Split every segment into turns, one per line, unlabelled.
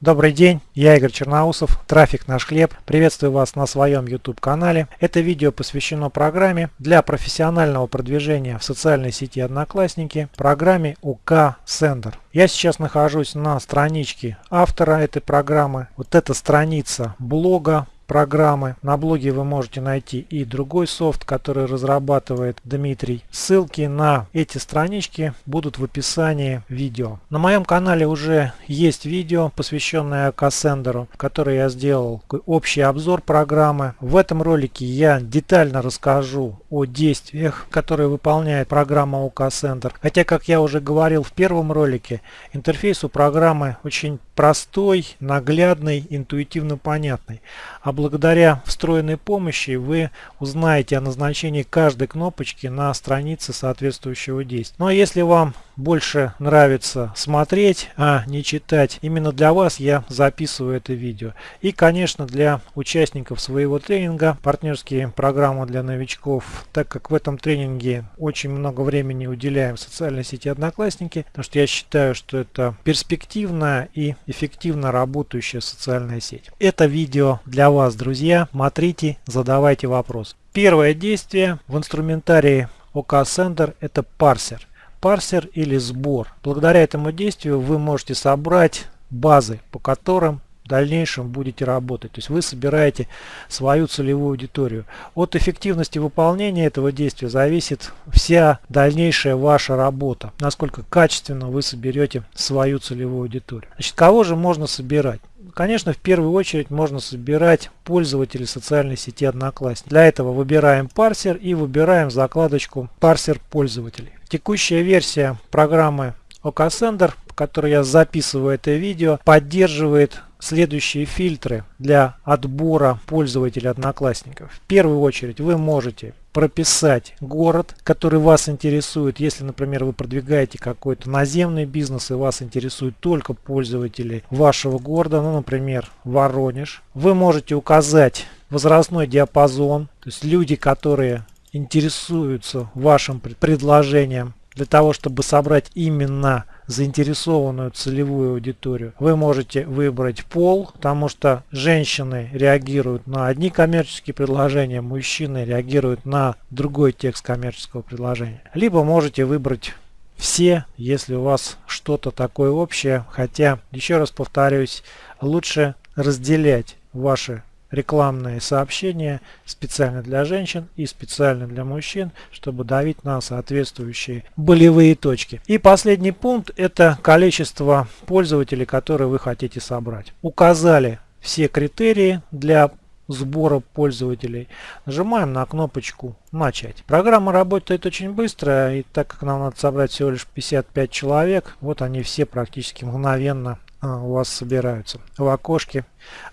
Добрый день, я Игорь Черноусов, трафик наш хлеб. Приветствую вас на своем YouTube канале. Это видео посвящено программе для профессионального продвижения в социальной сети Одноклассники, программе УК Sender. Я сейчас нахожусь на страничке автора этой программы. Вот эта страница блога программы. На блоге вы можете найти и другой софт, который разрабатывает Дмитрий. Ссылки на эти странички будут в описании видео. На моем канале уже есть видео, посвященное Cassandra, которое я сделал общий обзор программы. В этом ролике я детально расскажу о действиях, которые выполняет программа OKCenter. Хотя, как я уже говорил в первом ролике, интерфейс у программы очень простой, наглядный, интуитивно понятный. А благодаря встроенной помощи вы узнаете о назначении каждой кнопочки на странице соответствующего действия. Ну а если вам больше нравится смотреть, а не читать, именно для вас я записываю это видео. И конечно для участников своего тренинга партнерские программы для новичков, так как в этом тренинге очень много времени уделяем социальной сети Одноклассники, потому что я считаю, что это перспективная и эффективно работающая социальная сеть. Это видео для вас, друзья. Смотрите, задавайте вопрос. Первое действие в инструментарии OK Sender это парсер. Парсер или сбор. Благодаря этому действию вы можете собрать базы, по которым дальнейшем будете работать. То есть вы собираете свою целевую аудиторию. От эффективности выполнения этого действия зависит вся дальнейшая ваша работа. Насколько качественно вы соберете свою целевую аудиторию. Значит, кого же можно собирать? Конечно, в первую очередь можно собирать пользователей социальной сети Одноклассники. Для этого выбираем парсер и выбираем закладочку парсер пользователей. Текущая версия программы OKSender, по которой я записываю это видео, поддерживает следующие фильтры для отбора пользователей одноклассников. В первую очередь вы можете прописать город, который вас интересует. Если, например, вы продвигаете какой-то наземный бизнес и вас интересуют только пользователи вашего города, ну, например, Воронеж, вы можете указать возрастной диапазон, то есть люди, которые интересуются вашим предложением для того, чтобы собрать именно заинтересованную целевую аудиторию. Вы можете выбрать пол, потому что женщины реагируют на одни коммерческие предложения, мужчины реагируют на другой текст коммерческого предложения. Либо можете выбрать все, если у вас что-то такое общее, хотя, еще раз повторюсь, лучше разделять ваши рекламные сообщения специально для женщин и специально для мужчин, чтобы давить на соответствующие болевые точки. И последний пункт это количество пользователей, которые вы хотите собрать. Указали все критерии для сбора пользователей. Нажимаем на кнопочку «Начать». Программа работает очень быстро, и так как нам надо собрать всего лишь 55 человек, вот они все практически мгновенно у вас собираются. В окошке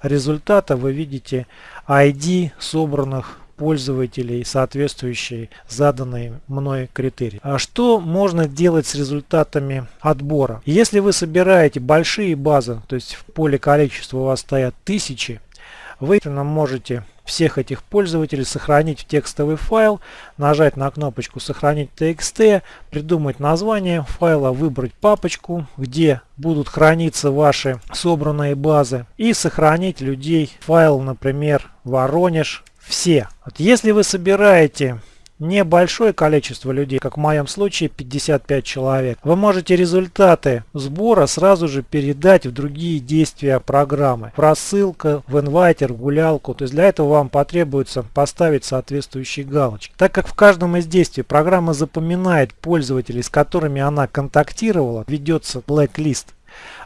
результата вы видите ID собранных пользователей, соответствующие заданной мной критерии. А что можно делать с результатами отбора? Если вы собираете большие базы, то есть в поле количества у вас стоят тысячи, вы можете всех этих пользователей сохранить в текстовый файл, нажать на кнопочку «Сохранить TXT», придумать название файла, выбрать папочку, где будут храниться ваши собранные базы и сохранить людей. Файл, например, Воронеж, все. Вот если вы собираете небольшое количество людей, как в моем случае 55 человек, вы можете результаты сбора сразу же передать в другие действия программы. В рассылка, в инвайтер, в гулялку. То есть для этого вам потребуется поставить соответствующие галочки. Так как в каждом из действий программа запоминает пользователей, с которыми она контактировала, ведется blacklist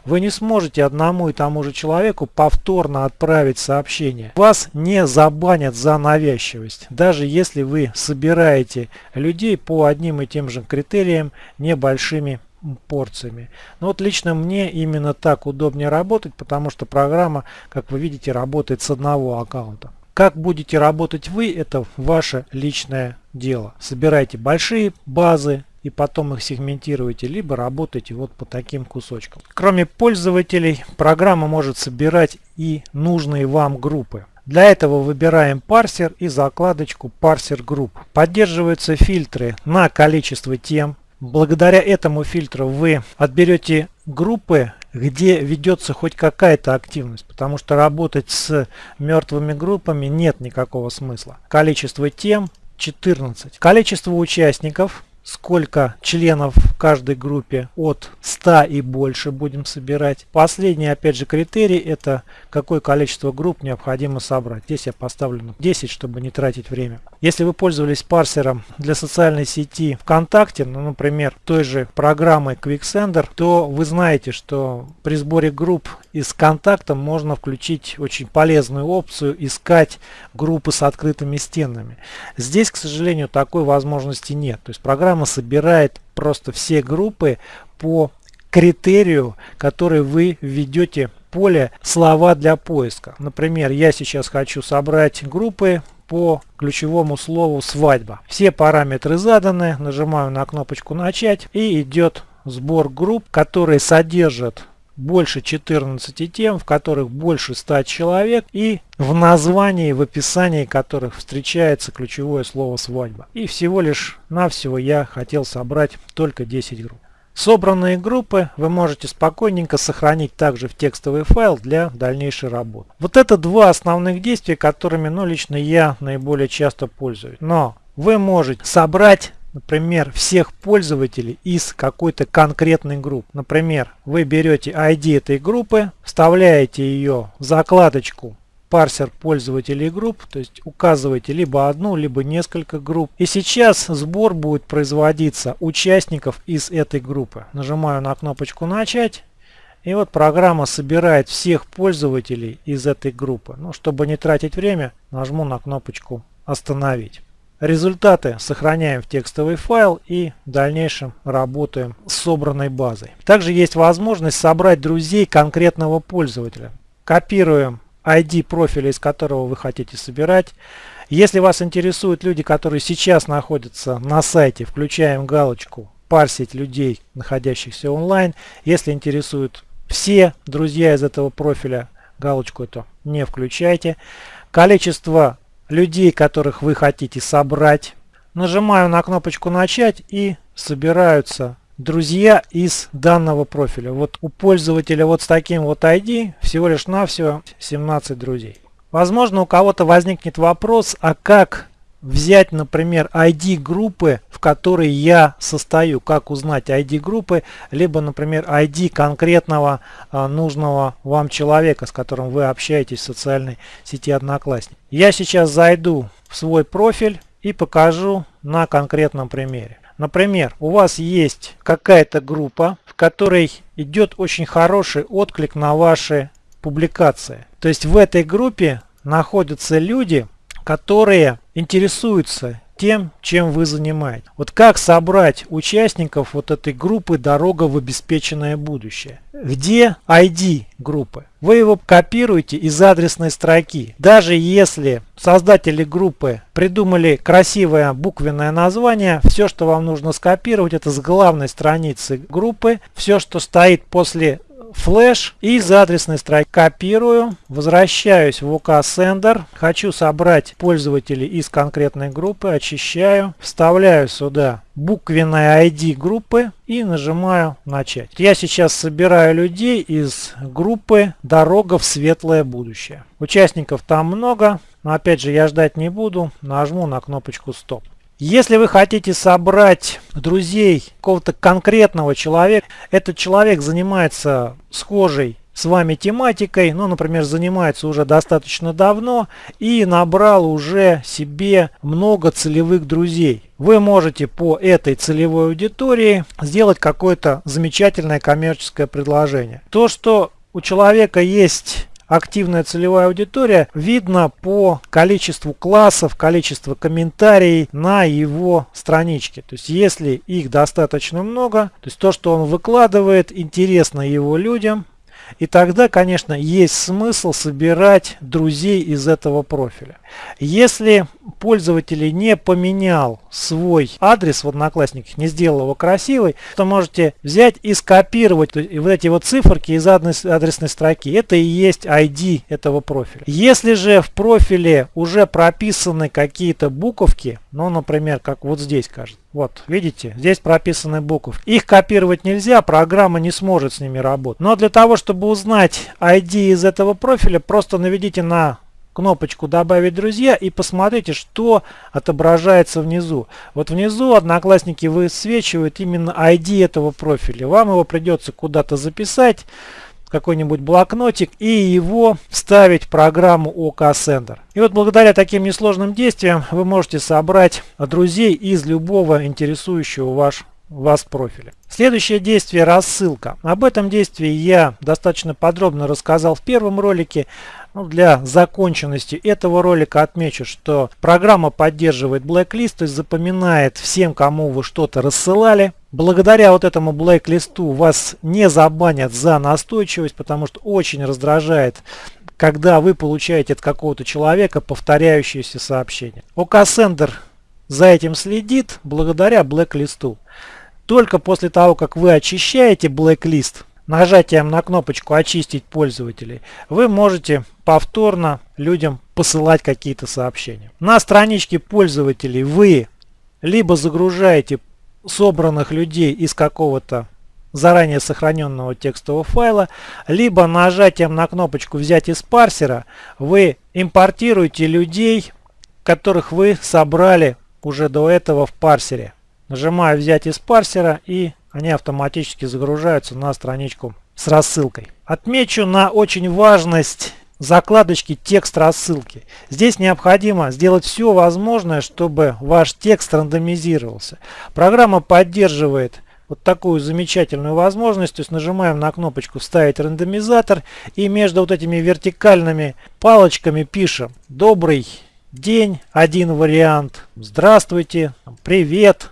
вы не сможете одному и тому же человеку повторно отправить сообщение. Вас не забанят за навязчивость, даже если вы собираете людей по одним и тем же критериям небольшими порциями. Но вот лично мне именно так удобнее работать, потому что программа, как вы видите, работает с одного аккаунта. Как будете работать вы, это ваше личное дело. Собирайте большие базы, и потом их сегментируете, либо работаете вот по таким кусочкам. Кроме пользователей, программа может собирать и нужные вам группы. Для этого выбираем парсер и закладочку парсер групп. Поддерживаются фильтры на количество тем. Благодаря этому фильтру вы отберете группы, где ведется хоть какая-то активность, потому что работать с мертвыми группами нет никакого смысла. Количество тем 14. Количество участников сколько членов в каждой группе от 100 и больше будем собирать. Последний опять же критерий это какое количество групп необходимо собрать. Здесь я поставлю 10, чтобы не тратить время. Если вы пользовались парсером для социальной сети ВКонтакте, ну, например, той же программой QuickSender, то вы знаете, что при сборе групп из контакта можно включить очень полезную опцию искать группы с открытыми стенами. Здесь, к сожалению, такой возможности нет. То есть программа собирает просто все группы по критерию, который вы введете поле слова для поиска. Например, я сейчас хочу собрать группы по ключевому слову свадьба. Все параметры заданы, нажимаю на кнопочку начать и идет сбор групп, которые содержат больше 14 тем, в которых больше 100 человек и в названии, в описании которых встречается ключевое слово свадьба. И всего лишь навсего я хотел собрать только 10 групп. Собранные группы вы можете спокойненько сохранить также в текстовый файл для дальнейшей работы. Вот это два основных действия, которыми ну, лично я наиболее часто пользуюсь. Но вы можете собрать например, всех пользователей из какой-то конкретной группы. Например, вы берете ID этой группы, вставляете ее в закладочку парсер пользователей групп, то есть указываете либо одну, либо несколько групп. И сейчас сбор будет производиться участников из этой группы. Нажимаю на кнопочку «Начать». И вот программа собирает всех пользователей из этой группы. Ну, чтобы не тратить время, нажму на кнопочку «Остановить». Результаты сохраняем в текстовый файл и в дальнейшем работаем с собранной базой. Также есть возможность собрать друзей конкретного пользователя. Копируем ID профиля, из которого вы хотите собирать. Если вас интересуют люди, которые сейчас находятся на сайте, включаем галочку «Парсить людей, находящихся онлайн». Если интересуют все друзья из этого профиля, галочку эту не включайте. Количество людей, которых вы хотите собрать. Нажимаю на кнопочку «Начать» и собираются друзья из данного профиля. Вот у пользователя вот с таким вот ID всего лишь навсего 17 друзей. Возможно у кого-то возникнет вопрос, а как взять, например, ID группы, в которой я состою, как узнать ID группы, либо, например, ID конкретного а, нужного вам человека, с которым вы общаетесь в социальной сети Одноклассник. Я сейчас зайду в свой профиль и покажу на конкретном примере. Например, у вас есть какая-то группа, в которой идет очень хороший отклик на ваши публикации. То есть в этой группе находятся люди, которые интересуются тем, чем вы занимаетесь. Вот как собрать участников вот этой группы «Дорога в обеспеченное будущее». Где ID группы? Вы его копируете из адресной строки. Даже если создатели группы придумали красивое буквенное название, все, что вам нужно скопировать, это с главной страницы группы. Все, что стоит после флеш из адресной строки копирую, возвращаюсь в OK Sender, хочу собрать пользователей из конкретной группы, очищаю, вставляю сюда буквенное ID группы и нажимаю начать. Я сейчас собираю людей из группы «Дорога в светлое будущее». Участников там много, но опять же я ждать не буду, нажму на кнопочку стоп. Если вы хотите собрать друзей какого-то конкретного человека, этот человек занимается схожей с вами тематикой, ну, например, занимается уже достаточно давно и набрал уже себе много целевых друзей. Вы можете по этой целевой аудитории сделать какое-то замечательное коммерческое предложение. То, что у человека есть активная целевая аудитория видно по количеству классов, количеству комментариев на его страничке. То есть если их достаточно много, то есть то, что он выкладывает, интересно его людям, и тогда, конечно, есть смысл собирать друзей из этого профиля. Если пользователь не поменял свой адрес в Одноклассниках, не сделал его красивый, то можете взять и скопировать вот эти вот циферки из адресной строки. Это и есть ID этого профиля. Если же в профиле уже прописаны какие-то буковки, ну, например, как вот здесь кажется, Вот, видите, здесь прописаны буквы. Их копировать нельзя, программа не сможет с ними работать. Но для того, чтобы узнать ID из этого профиля, просто наведите на кнопочку «Добавить друзья» и посмотрите, что отображается внизу. Вот внизу одноклассники высвечивают именно ID этого профиля. Вам его придется куда-то записать какой-нибудь блокнотик и его вставить в программу OK Sender. И вот благодаря таким несложным действиям вы можете собрать друзей из любого интересующего ваш, вас профиля. Следующее действие – рассылка. Об этом действии я достаточно подробно рассказал в первом ролике. Ну, для законченности этого ролика отмечу, что программа поддерживает blacklist, то есть запоминает всем, кому вы что-то рассылали. Благодаря вот этому блэк-листу вас не забанят за настойчивость, потому что очень раздражает когда вы получаете от какого-то человека повторяющиеся сообщения. OKSender за этим следит благодаря блэк-листу. Только после того, как вы очищаете блэк-лист, нажатием на кнопочку «Очистить пользователей» вы можете повторно людям посылать какие-то сообщения. На страничке пользователей вы либо загружаете собранных людей из какого-то заранее сохраненного текстового файла, либо нажатием на кнопочку «Взять из парсера» вы импортируете людей, которых вы собрали уже до этого в парсере. Нажимаю «Взять из парсера» и они автоматически загружаются на страничку с рассылкой. Отмечу на очень важность закладочки текст рассылки. Здесь необходимо сделать все возможное, чтобы ваш текст рандомизировался. Программа поддерживает вот такую замечательную возможность. То есть нажимаем на кнопочку «Вставить рандомизатор» и между вот этими вертикальными палочками пишем «Добрый день», один вариант, «Здравствуйте», «Привет»,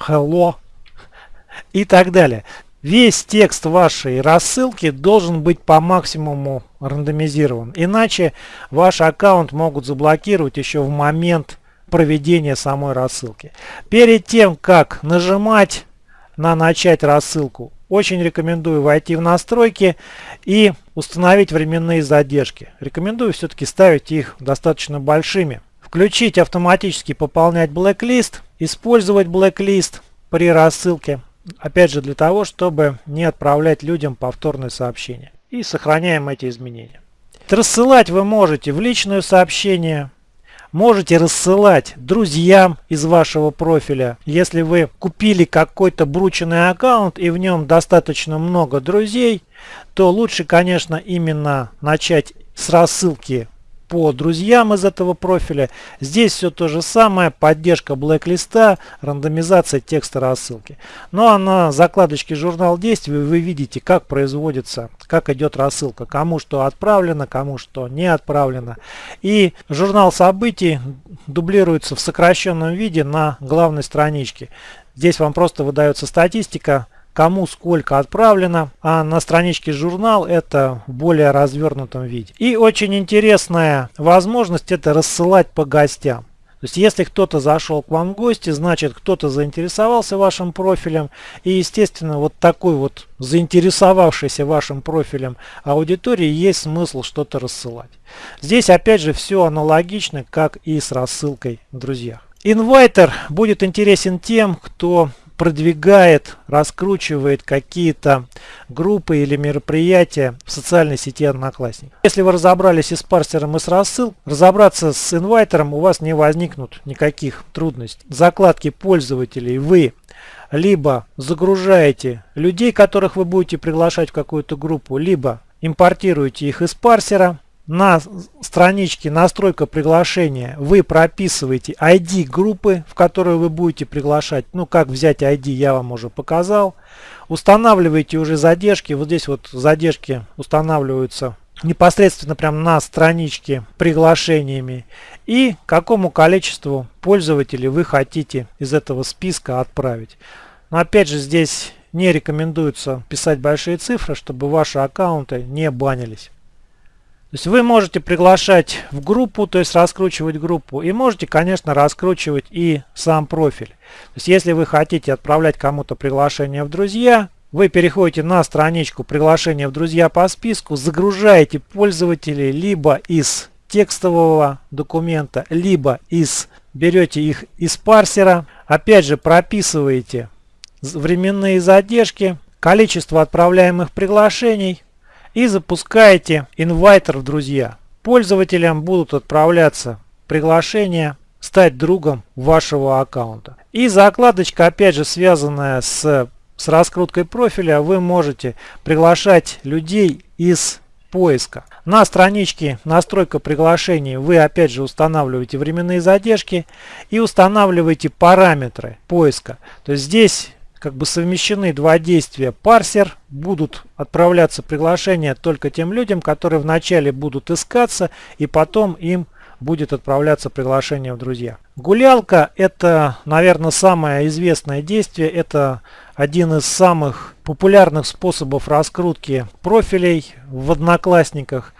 «Hello», и так далее. Весь текст вашей рассылки должен быть по максимуму рандомизирован. Иначе ваш аккаунт могут заблокировать еще в момент проведения самой рассылки. Перед тем, как нажимать на «Начать рассылку», очень рекомендую войти в настройки и установить временные задержки. Рекомендую все-таки ставить их достаточно большими. Включить автоматически пополнять blacklist, использовать blacklist при рассылке Опять же для того, чтобы не отправлять людям повторные сообщения. И сохраняем эти изменения. Рассылать вы можете в личное сообщение, можете рассылать друзьям из вашего профиля. Если вы купили какой-то брученный аккаунт и в нем достаточно много друзей, то лучше, конечно, именно начать с рассылки по друзьям из этого профиля. Здесь все то же самое, поддержка блэк-листа, рандомизация текста рассылки. Ну а на закладочке журнал действий вы видите, как производится, как идет рассылка, кому что отправлено, кому что не отправлено. И журнал событий дублируется в сокращенном виде на главной страничке. Здесь вам просто выдается статистика кому сколько отправлено, а на страничке журнал это в более развернутом виде. И очень интересная возможность это рассылать по гостям. То есть если кто-то зашел к вам в гости, значит кто-то заинтересовался вашим профилем. И естественно вот такой вот заинтересовавшийся вашим профилем аудитории есть смысл что-то рассылать. Здесь опять же все аналогично, как и с рассылкой в друзьях. Инвайтер будет интересен тем, кто продвигает, раскручивает какие-то группы или мероприятия в социальной сети Одноклассник. Если вы разобрались и с парсером, и с рассыл, разобраться с инвайтером у вас не возникнут никаких трудностей. Закладки пользователей вы либо загружаете людей, которых вы будете приглашать в какую-то группу, либо импортируете их из парсера, на страничке настройка приглашения вы прописываете ID группы, в которую вы будете приглашать. Ну, как взять ID, я вам уже показал. Устанавливаете уже задержки. Вот здесь вот задержки устанавливаются непосредственно прям на страничке приглашениями. И какому количеству пользователей вы хотите из этого списка отправить. Но опять же здесь не рекомендуется писать большие цифры, чтобы ваши аккаунты не банились. То есть вы можете приглашать в группу, то есть раскручивать группу, и можете, конечно, раскручивать и сам профиль. То есть если вы хотите отправлять кому-то приглашение в друзья, вы переходите на страничку приглашения в друзья по списку, загружаете пользователей либо из текстового документа, либо из берете их из парсера, опять же прописываете временные задержки, количество отправляемых приглашений и запускаете инвайтер в друзья. Пользователям будут отправляться приглашения стать другом вашего аккаунта. И закладочка, опять же, связанная с, с раскруткой профиля, вы можете приглашать людей из поиска. На страничке настройка приглашений вы опять же устанавливаете временные задержки и устанавливаете параметры поиска. То есть здесь как бы совмещены два действия. Парсер будут отправляться приглашения только тем людям, которые вначале будут искаться и потом им будет отправляться приглашение в друзья. Гулялка это, наверное, самое известное действие. Это один из самых популярных способов раскрутки профилей в Одноклассниках.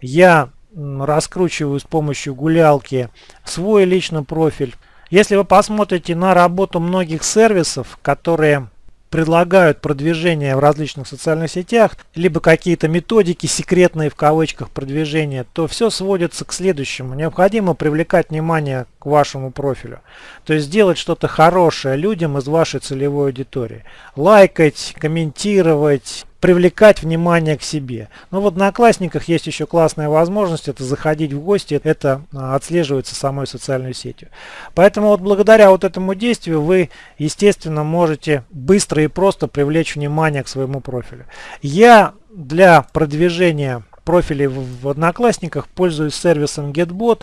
Я раскручиваю с помощью гулялки свой личный профиль. Если вы посмотрите на работу многих сервисов, которые предлагают продвижение в различных социальных сетях, либо какие-то методики секретные в кавычках продвижения, то все сводится к следующему. Необходимо привлекать внимание к вашему профилю. То есть делать что-то хорошее людям из вашей целевой аудитории. Лайкать, комментировать, привлекать внимание к себе. Но в Одноклассниках есть еще классная возможность, это заходить в гости, это а, отслеживается самой социальной сетью. Поэтому вот благодаря вот этому действию вы, естественно, можете быстро и просто привлечь внимание к своему профилю. Я для продвижения профилей в Одноклассниках, пользуюсь сервисом GetBot,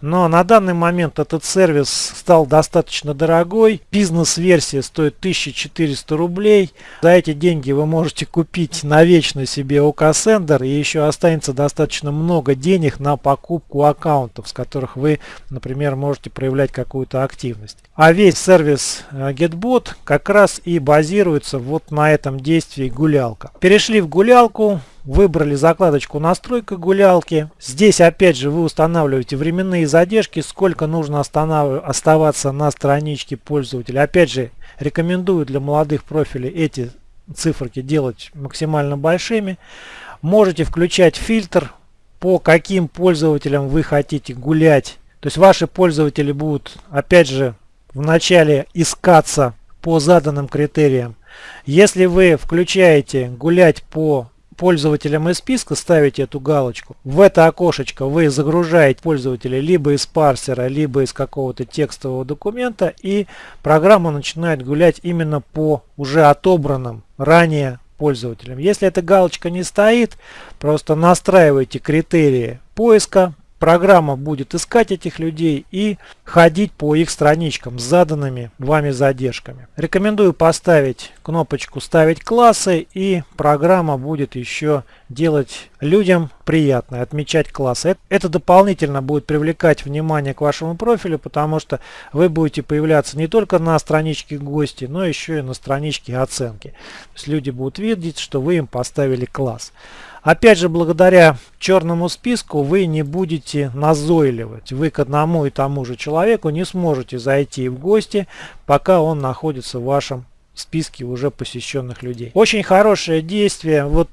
но на данный момент этот сервис стал достаточно дорогой. Бизнес-версия стоит 1400 рублей. За эти деньги вы можете купить навечно себе OKSender и еще останется достаточно много денег на покупку аккаунтов, с которых вы, например, можете проявлять какую-то активность. А весь сервис э, GetBot как раз и базируется вот на этом действии гулялка. Перешли в гулялку, Выбрали закладочку настройка гулялки. Здесь опять же вы устанавливаете временные задержки, сколько нужно оставаться на страничке пользователя. Опять же рекомендую для молодых профилей эти циферки делать максимально большими. Можете включать фильтр, по каким пользователям вы хотите гулять. То есть ваши пользователи будут опять же вначале искаться по заданным критериям. Если вы включаете гулять по пользователям из списка ставите эту галочку. В это окошечко вы загружаете пользователя либо из парсера, либо из какого-то текстового документа и программа начинает гулять именно по уже отобранным ранее пользователям. Если эта галочка не стоит, просто настраивайте критерии поиска, Программа будет искать этих людей и ходить по их страничкам с заданными вами задержками. Рекомендую поставить кнопочку «Ставить классы» и программа будет еще делать людям приятно, отмечать классы. Это дополнительно будет привлекать внимание к вашему профилю, потому что вы будете появляться не только на страничке гости, но еще и на страничке оценки. То есть люди будут видеть, что вы им поставили класс. Опять же, благодаря черному списку вы не будете назойливать. Вы к одному и тому же человеку не сможете зайти в гости, пока он находится в вашем списке уже посещенных людей. Очень хорошее действие. Вот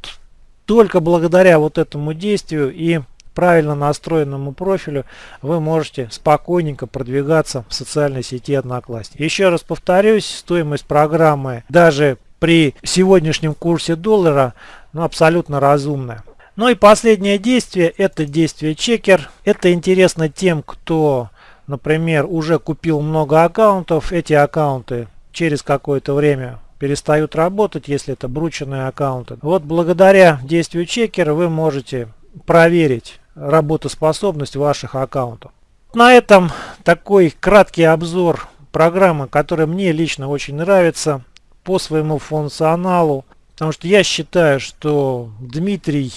только благодаря вот этому действию и правильно настроенному профилю вы можете спокойненько продвигаться в социальной сети Одноклассники. Еще раз повторюсь, стоимость программы даже при сегодняшнем курсе доллара ну, абсолютно разумная. Ну и последнее действие, это действие чекер. Это интересно тем, кто, например, уже купил много аккаунтов. Эти аккаунты через какое-то время перестают работать, если это брученные аккаунты. Вот благодаря действию чекера вы можете проверить работоспособность ваших аккаунтов. На этом такой краткий обзор программы, которая мне лично очень нравится по своему функционалу. Потому что я считаю, что Дмитрий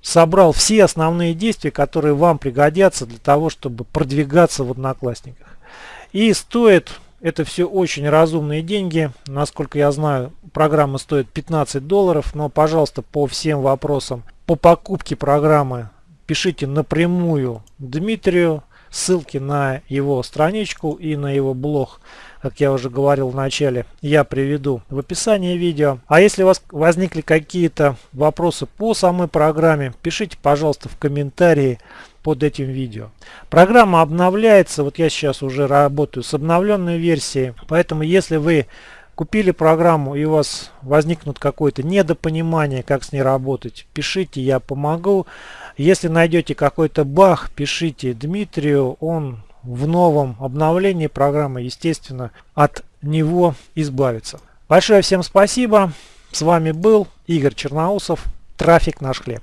собрал все основные действия, которые вам пригодятся для того, чтобы продвигаться в Одноклассниках. И стоит это все очень разумные деньги. Насколько я знаю, программа стоит 15 долларов. Но, пожалуйста, по всем вопросам по покупке программы пишите напрямую Дмитрию. Ссылки на его страничку и на его блог как я уже говорил в начале, я приведу в описании видео. А если у вас возникли какие-то вопросы по самой программе, пишите, пожалуйста, в комментарии под этим видео. Программа обновляется, вот я сейчас уже работаю с обновленной версией, поэтому если вы купили программу и у вас возникнут какое-то недопонимание, как с ней работать, пишите, я помогу. Если найдете какой-то баг, пишите Дмитрию, он в новом обновлении программы, естественно, от него избавится. Большое всем спасибо. С вами был Игорь Черноусов. Трафик наш хлеб.